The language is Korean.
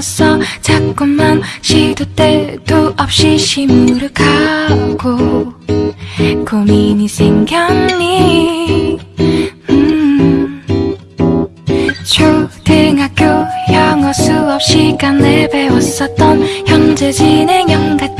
멈췄어. 자꾸만 시도 때도 없이 시무룩하고 고민이 생겼니? 음. 초등학교 영어 수업 시간에 배웠었던 현재 진행형 같은